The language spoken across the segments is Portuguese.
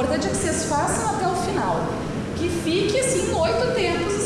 importante é que vocês façam até o final. Que fique assim oito tempos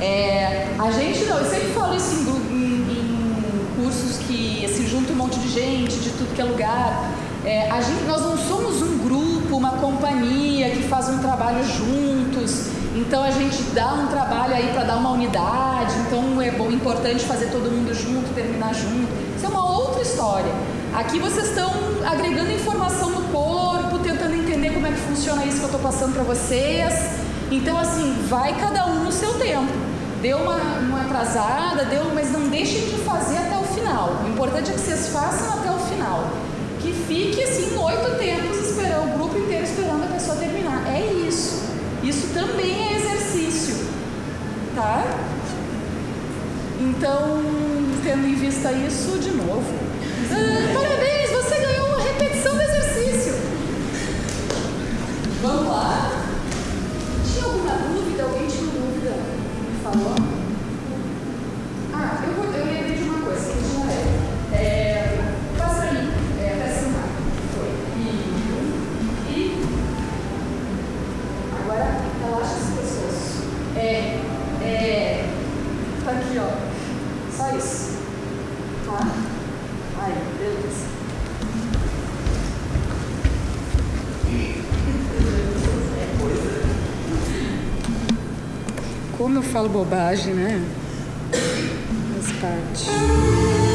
É, a gente não, eu sempre falo isso em, em- em cursos que se junta um monte de gente de tudo que é lugar. É, a gente, nós não somos um grupo, uma companhia que faz um trabalho juntos. Então a gente dá um trabalho aí para dar uma unidade. Então é bom, importante fazer todo mundo junto, terminar junto. Isso é uma outra história. Aqui vocês estão agregando informação no corpo, tentando entender como é que funciona isso que eu estou passando para vocês. Então, assim, vai cada um no seu. Deu uma, uma atrasada, deu, mas não deixem de fazer até o final. O importante é que vocês façam até o final. Que fique assim oito tempos esperando, o grupo inteiro esperando a pessoa terminar. É isso. Isso também é exercício. Tá? Então, tendo em vista isso, de novo. Ah, Ah, eu, vou, eu lembrei de uma coisa que leve. É, passa pra mim, é, até sentar. Foi. E, e. Agora, relaxa esse pescoço. É, é. Tá aqui, ó. Só isso. Tá? Como eu falo bobagem, né? Faz parte.